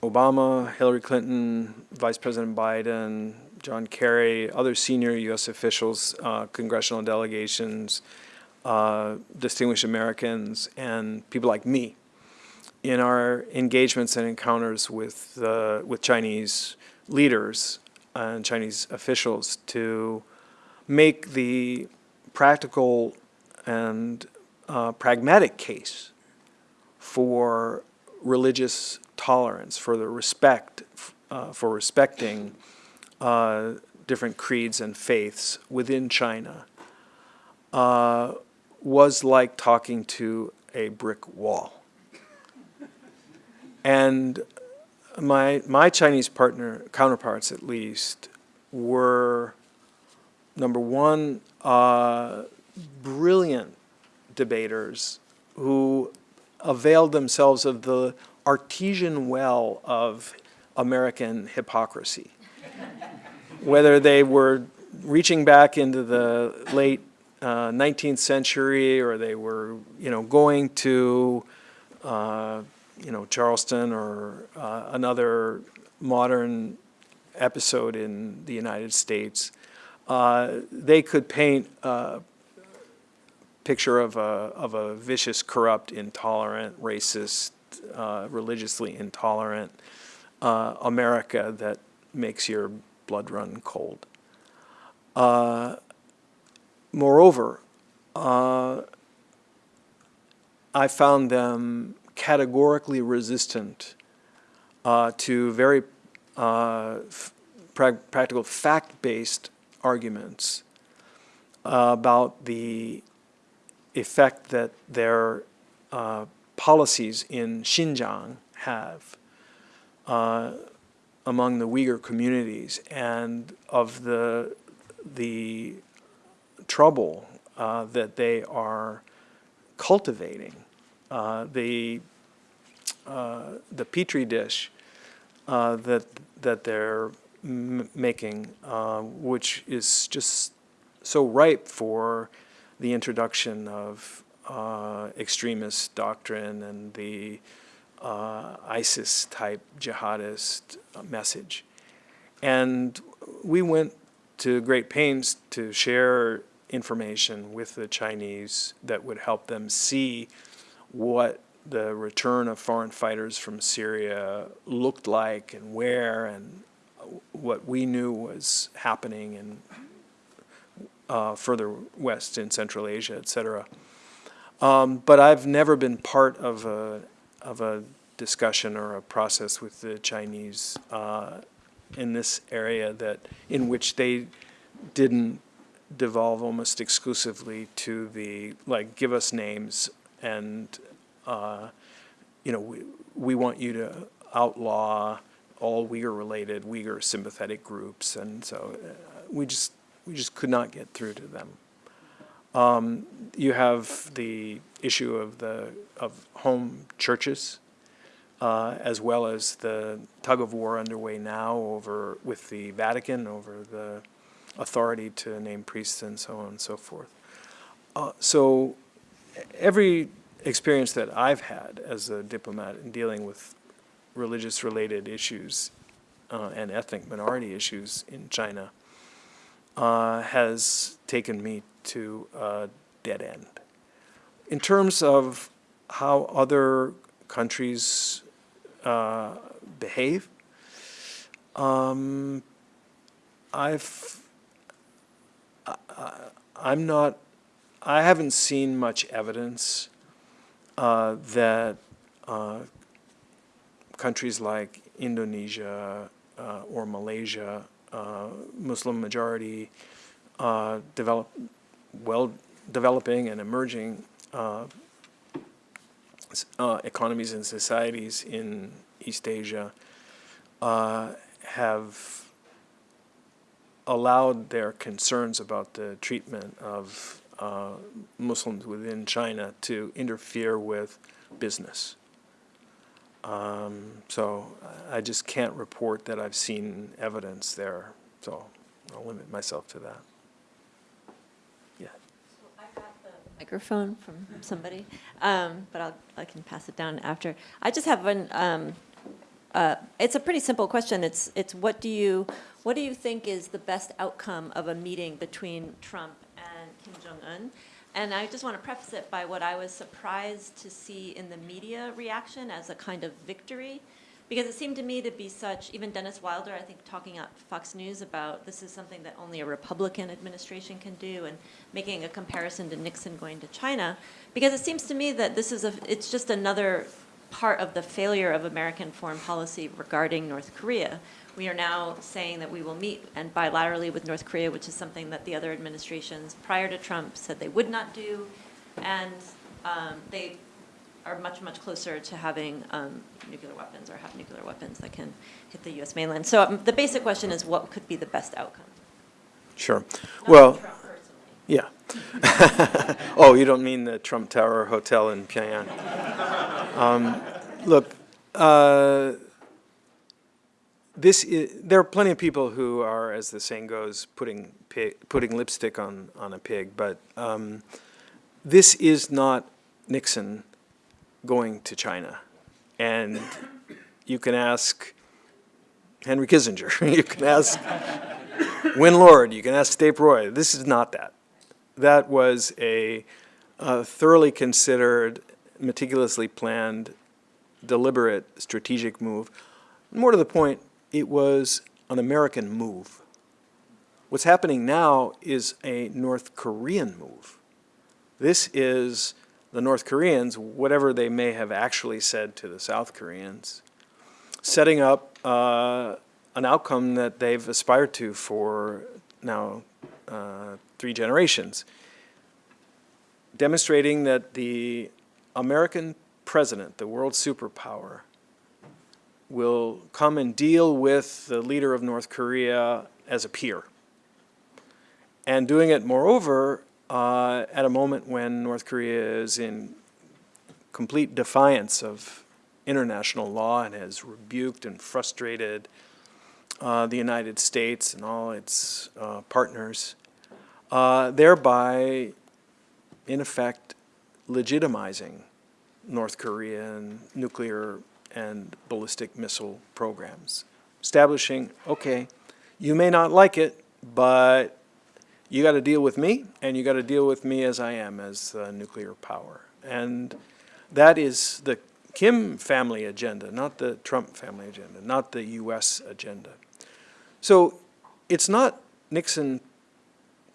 Obama, Hillary Clinton, Vice President Biden, John Kerry, other senior U.S. officials, uh, congressional delegations, uh, distinguished Americans, and people like me in our engagements and encounters with, uh, with Chinese leaders and Chinese officials to make the practical and uh, pragmatic case for religious tolerance, for the respect, uh, for respecting uh, different creeds and faiths within China, uh, was like talking to a brick wall. And my, my Chinese partner, counterparts at least, were number one, uh, brilliant debaters who availed themselves of the artesian well of American hypocrisy. Whether they were reaching back into the late uh, 19th century or they were, you know, going to, uh, you know, Charleston or uh, another modern episode in the United States, uh, they could paint a picture of a, of a vicious, corrupt, intolerant, racist, uh, religiously intolerant uh, America that makes your blood run cold. Uh, moreover, uh, I found them categorically resistant uh, to very uh, pra practical fact-based arguments about the effect that their uh, policies in Xinjiang have uh, among the Uyghur communities and of the, the trouble uh, that they are cultivating. Uh, the, uh, the petri dish uh, that, that they're making, uh, which is just so ripe for the introduction of extremist doctrine and the ISIS-type jihadist message. And we went to great pains to share information with the Chinese that would help them see what the return of foreign fighters from Syria looked like and where and what we knew was happening in uh, further west in Central Asia, et cetera. Um, but I've never been part of a, of a discussion or a process with the Chinese uh, in this area that in which they didn't devolve almost exclusively to the like give us names and uh, you know we, we want you to outlaw all Uyghur-related, Uyghur sympathetic groups, and so uh, we just we just could not get through to them. Um, you have the issue of the of home churches, uh, as well as the tug of war underway now over with the Vatican over the authority to name priests and so on and so forth. Uh, so every experience that I've had as a diplomat in dealing with religious related issues uh, and ethnic minority issues in China uh, has taken me to a dead end. in terms of how other countries uh, behave, um, I've, I, I'm not, I haven't seen much evidence uh, that uh, countries like Indonesia uh, or Malaysia, uh, Muslim majority, uh, develop, well, developing and emerging uh, economies and societies in East Asia have allowed their concerns about the treatment of uh, Muslims within China to interfere with business. Um, so I just can't report that I've seen evidence there, so I'll limit myself to that. Yeah. I got the Microphone from somebody, um, but I'll, I can pass it down after. I just have one, um, uh, it's a pretty simple question. It's, it's what do you, what do you think is the best outcome of a meeting between Trump and Kim Jong-un? And I just want to preface it by what I was surprised to see in the media reaction as a kind of victory. Because it seemed to me to be such, even Dennis Wilder, I think, talking at Fox News about this is something that only a Republican administration can do, and making a comparison to Nixon going to China. Because it seems to me that this is a, it's just another part of the failure of American foreign policy regarding North Korea. We are now saying that we will meet and bilaterally with North Korea, which is something that the other administrations prior to Trump said they would not do. And um, they are much, much closer to having um, nuclear weapons or have nuclear weapons that can hit the US mainland. So um, the basic question is what could be the best outcome? Sure. Not Well, Trump personally. Yeah. *laughs* Oh, you don't mean the Trump Tower Hotel in Pyongyang? Um, Look, uh, this i there are plenty of people who are, as the saying goes, putting pig, putting lipstick on on a pig. But um, this is not Nixon going to China, and you can ask Henry Kissinger. *laughs* you can ask Win Lord. You can ask Dave Roy. This is not that. That was a, uh thoroughly considered, meticulously planned, deliberate, strategic move. More to the point, it was an American move. What's happening now is a North Korean move. This is the North Koreans, whatever they may have actually said to the South Koreans, setting up uh, an outcome that they've aspired to for now uh, three generations, demonstrating that the American president, the world superpower, will come and deal with the leader of North Korea as a peer. And doing it, moreover, uh, at a moment when North Korea is in complete defiance of international law and has rebuked and frustrated uh, the United States and all its uh, partners, uh, thereby, in effect, legitimizing North Korean nuclear and ballistic missile programs, establishing, okay, you may not like it, but you got to deal with me, and you got to deal with me as I am, as a nuclear power. And that is the Kim family agenda, not the Trump family agenda, not the U.S. agenda. So it's not Nixon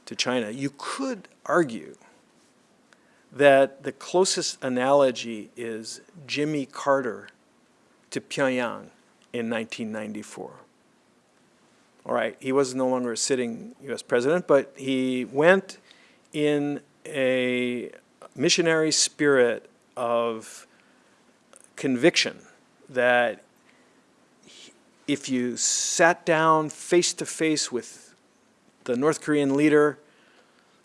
to China. You could argue that the closest analogy is Jimmy Carter to Pyongyang in 1994. All right, he was no longer a sitting U.S. president, but he went in a missionary spirit of conviction that if you sat down face to face with the North Korean leader,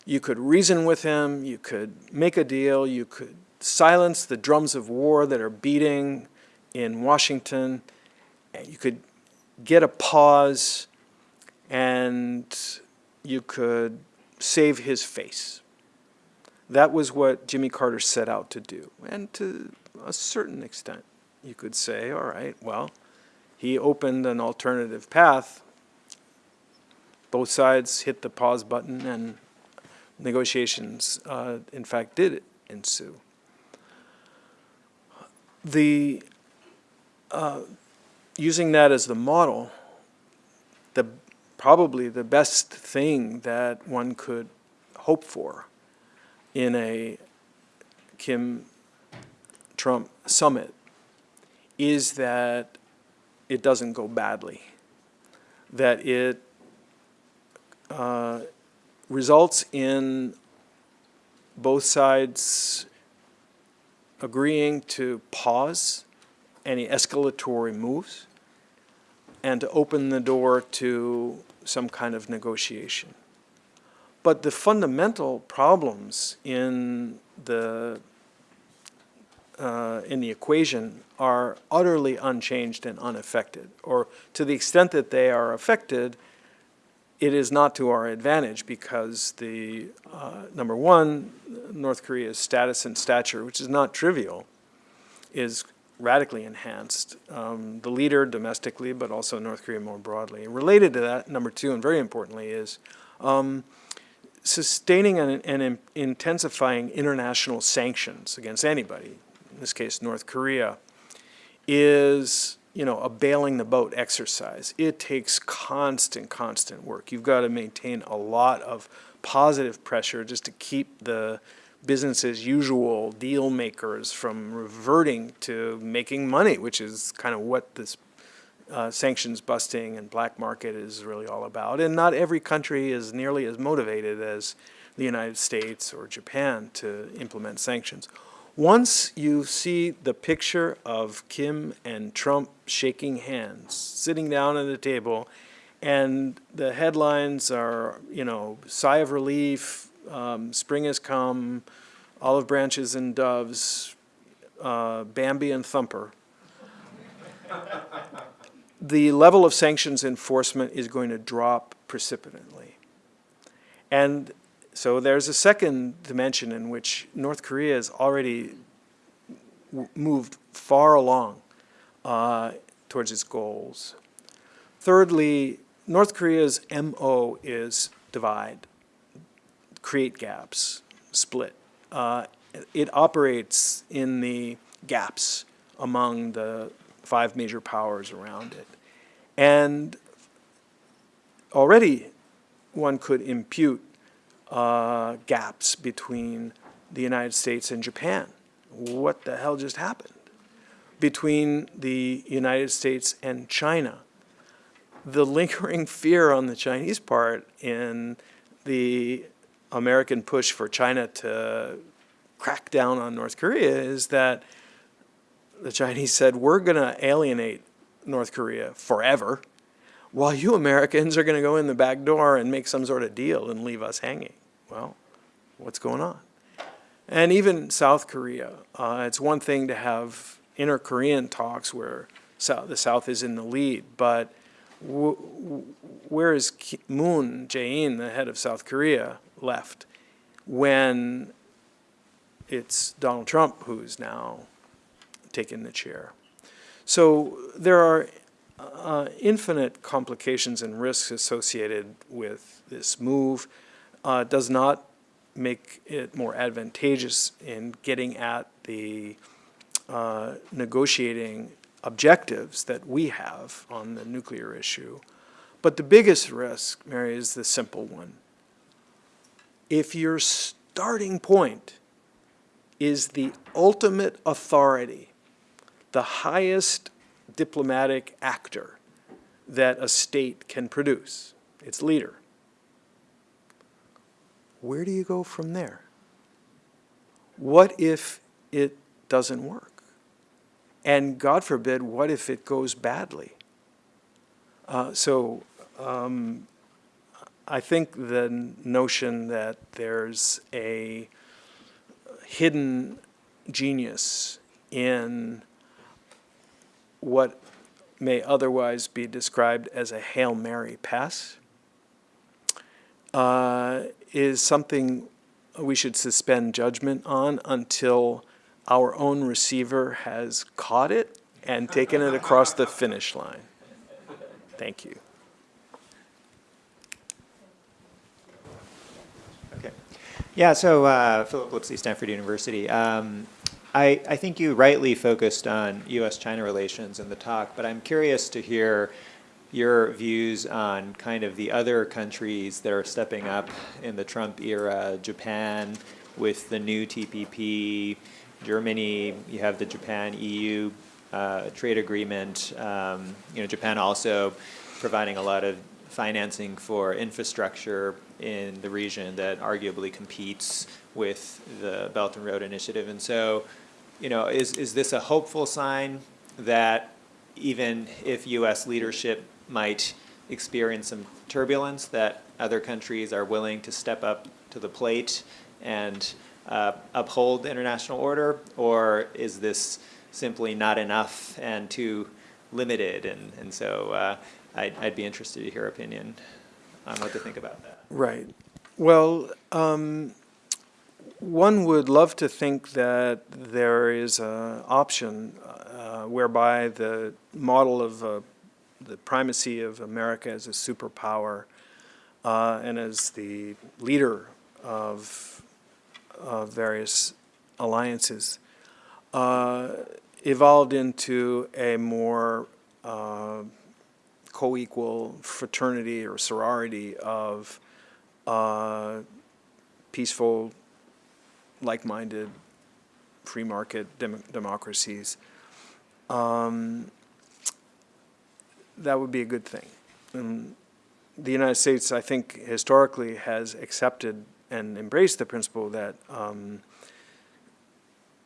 you could reason with him, you could make a deal, you could silence the drums of war that are beating in Washington, and you could get a pause, and you could save his face. That was what Jimmy Carter set out to do. And to a certain extent, you could say, all right, well, he opened an alternative path. Both sides hit the pause button, and negotiations, uh, in fact, did ensue. the, uh, using that as the model, the, probably the best thing that one could hope for in a Kim-Trump summit is that it doesn't go badly, that it uh, results in both sides agreeing to pause any escalatory moves and to open the door to some kind of negotiation. But the fundamental problems in the uh, in the equation are utterly unchanged and unaffected, or to the extent that they are affected, it is not to our advantage because the, uh, number one, North Korea's status and stature, which is not trivial, is radically enhanced. Um, the leader domestically, but also North Korea more broadly. Related to that, number two, and very importantly, is um, sustaining and, and intensifying international sanctions against anybody, in this case North Korea, is you know, a bailing the boat exercise. It takes constant, constant work. You've got to maintain a lot of positive pressure just to keep the business as usual deal makers from reverting to making money, which is kind of what this uh, sanctions busting and black market is really all about. And not every country is nearly as motivated as the United States or Japan to implement sanctions. Once you see the picture of Kim and Trump shaking hands, sitting down at a table, and the headlines are, you know, sigh of relief, um, spring has come, olive branches and doves, uh, Bambi and Thumper. the level of sanctions enforcement is going to drop precipitantly. And so there's a second dimension in which North Korea has already moved far along uh, towards its goals. Thirdly, North Korea's MO is divide, create gaps, split. Uh, it operates in the gaps among the five major powers around it. And already one could impute uh, gaps between the United States and Japan. What the hell just happened? Between the United States and China. The lingering fear on the Chinese part in the American push for China to crack down on North Korea is that the Chinese said, we're going to alienate North Korea forever, while you Americans are going to go in the back door and make some sort of deal and leave us hanging. Well, what's going on? And even South Korea, uh, it's one thing to have inter-Korean talks where South, the South is in the lead, but where is Moon Jae-in, the head of South Korea, left when it's Donald Trump who's now taken the chair? So there are uh, infinite complications and risks associated with this move uh, does not make it more advantageous in getting at the uh, negotiating objectives that we have on the nuclear issue. But the biggest risk, Mary, is the simple one. If your starting point is the ultimate authority, the highest diplomatic actor that a state can produce, its leader, where do you go from there? What if it doesn't work? And God forbid, what if it goes badly? Uh, so um, I think the notion that there's a hidden genius in what may otherwise be described as a Hail Mary pass uh, is something we should suspend judgment on until our own receiver has caught it and taken it across the finish line. Thank you. Okay. Yeah, so uh, Phillip Lipscy, Stanford University. Um, I, I think you rightly focused on U.S.-China relations in the talk, but I'm curious to hear your views on kind of the other countries that are stepping up in the Trump era, Japan with the new TPP, Germany, you have the Japan-EU uh, trade agreement, um, you know, Japan also providing a lot of financing for infrastructure in the region that arguably competes with the Belt and Road Initiative. And so, you know, is, is this a hopeful sign that even if U.S. leadership might experience some turbulence, that other countries are willing to step up to the plate and uh, uphold the international order? Or is this simply not enough and too limited? And, and so uh, I'd, I'd be interested to hear opinion on what to think about that. Right. Well, um, one would love to think that there is an option uh, whereby the model of the primacy of America as a superpower uh, and as the leader of, of various alliances uh, evolved into a more uh, co-equal fraternity or sorority of uh, peaceful, like-minded, free market dem democracies. Um, that would be a good thing. And the United States, I think, historically has accepted and embraced the principle that um,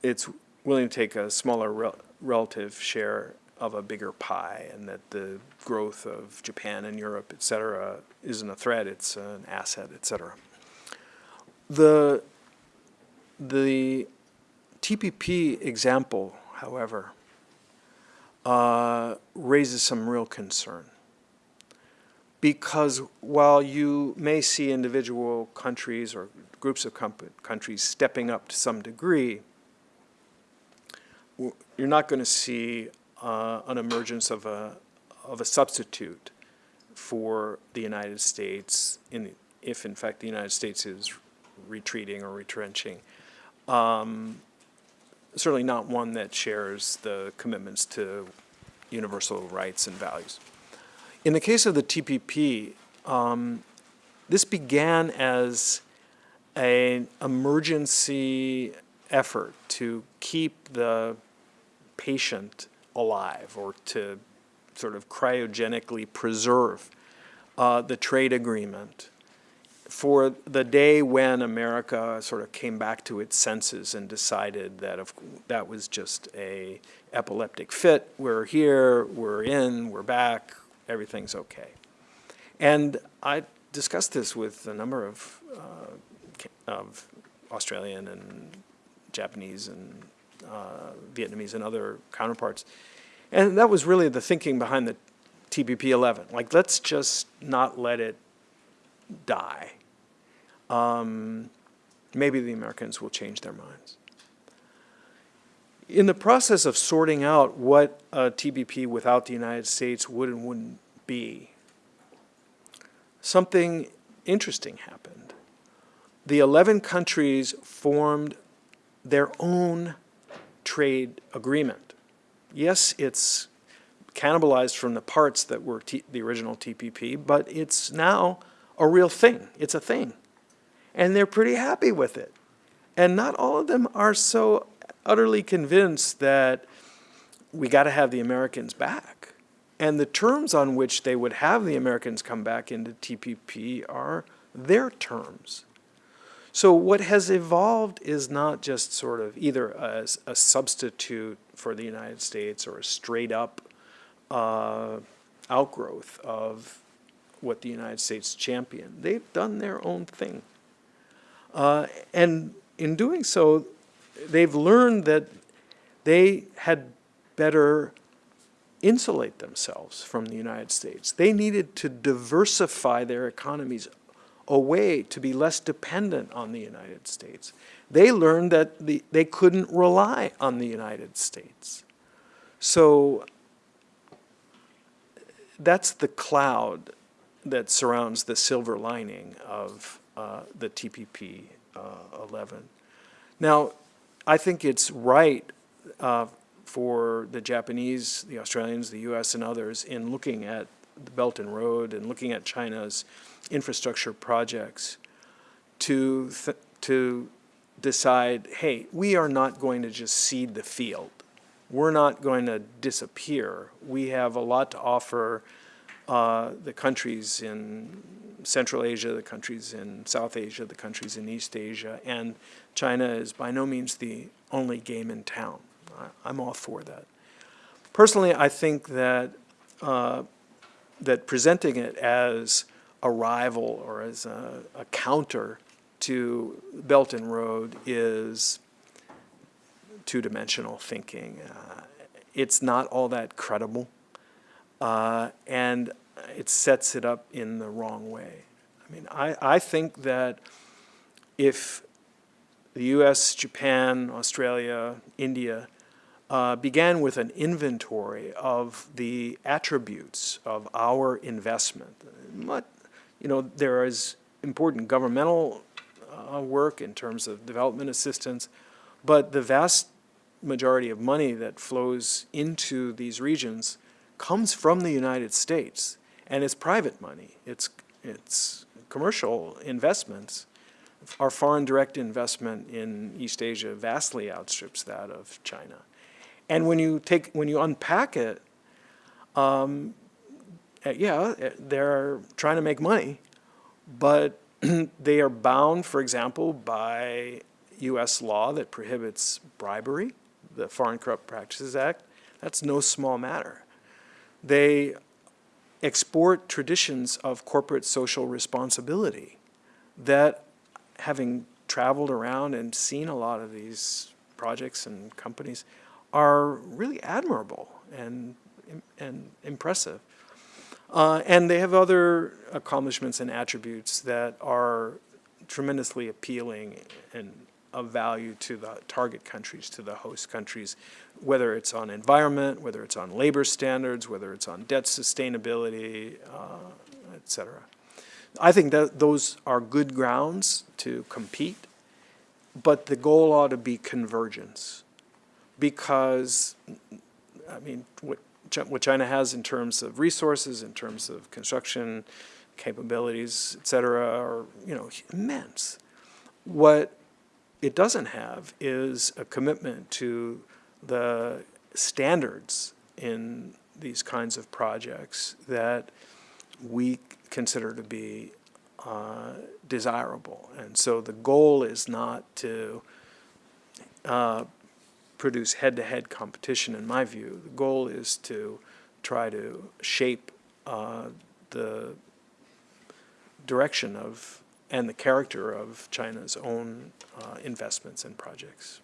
it's willing to take a smaller rel relative share of a bigger pie and that the growth of Japan and Europe, et cetera, isn't a threat, it's an asset, et cetera. The, the TPP example, however, uh, raises some real concern. Because while you may see individual countries or groups of countries stepping up to some degree, you're not going to see uh, an emergence of a, of a substitute for the United States, in, if in fact the United States is retreating or retrenching. Um, certainly not one that shares the commitments to universal rights and values. In the case of the TPP, um, this began as an emergency effort to keep the patient alive or to sort of cryogenically preserve uh, the trade agreement for the day when America sort of came back to its senses and decided that of, that was just a epileptic fit. We're here, we're in, we're back, everything's okay. And I discussed this with a number of, uh, of Australian and Japanese and uh, Vietnamese and other counterparts. And that was really the thinking behind the TPP 11. Like, let's just not let it die. Um, maybe the Americans will change their minds. In the process of sorting out what a TPP without the United States would and wouldn't be, something interesting happened. The 11 countries formed their own trade agreement. Yes, it's cannibalized from the parts that were the original TPP, but it's now a real thing. It's a thing and they're pretty happy with it. And not all of them are so utterly convinced that we got to have the Americans back. And the terms on which they would have the Americans come back into TPP are their terms. So what has evolved is not just sort of either a, a substitute for the United States or a straight up uh, outgrowth of what the United States championed. They've done their own thing. Uh, and in doing so, they've learned that they had better insulate themselves from the United States. They needed to diversify their economies away to be less dependent on the United States. They learned that the, they couldn't rely on the United States. So that's the cloud that surrounds the silver lining of uh, the TPP uh, 11. Now, I think it's right uh, for the Japanese, the Australians, the US, and others in looking at the Belt and Road and looking at China's infrastructure projects to, to decide, hey, we are not going to just cede the field. We're not going to disappear. We have a lot to offer uh, the countries in Central Asia, the countries in South Asia, the countries in East Asia, and China is by no means the only game in town. I- I'm all for that. Personally, I think that uh, that presenting it as a rival or as a, a counter to Belt and Road is two-dimensional thinking. Uh, it's not all that credible, uh, and it sets it up in the wrong way. I mean, I, I think that if the U.S., Japan, Australia, India uh, began with an inventory of the attributes of our investment. You know, there is important governmental uh, work in terms of development assistance, but the vast majority of money that flows into these regions comes from the United States, and it's private money. It's, it's commercial investments. Our foreign direct investment in East Asia vastly outstrips that of China. And when you take, when you unpack it, um, uh, yeah, uh, they're trying to make money, but *clears throat* they are bound, for example, by U.S. law that prohibits bribery, the Foreign Corrupt Practices Act. That's no small matter. They export traditions of corporate social responsibility that, having traveled around and seen a lot of these projects and companies, are really admirable and, and impressive. Uh, and they have other accomplishments and attributes that are tremendously appealing and of value to the target countries, to the host countries, whether it's on environment, whether it's on labor standards, whether it's on debt sustainability, uh, et cetera. I think that those are good grounds to compete, but the goal ought to be convergence because, I mean, what, what China has in terms of resources, in terms of construction capabilities, et cetera, are, you know, immense. What it doesn't have is a commitment to the standards in these kinds of projects that we consider to be uh, desirable. And so the goal is not to uh, produce head-to-head competition, in my view. The goal is to try to shape uh, the direction of and the character of China's own uh, investments and projects.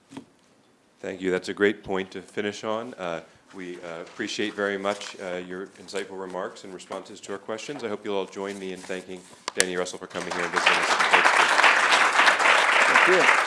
Thank you. That's a great point to finish on. Uh, We uh, appreciate very much uh, your insightful remarks and responses to our questions. I hope you'll all join me in thanking Danny Russel for coming here and visiting us. Thank you.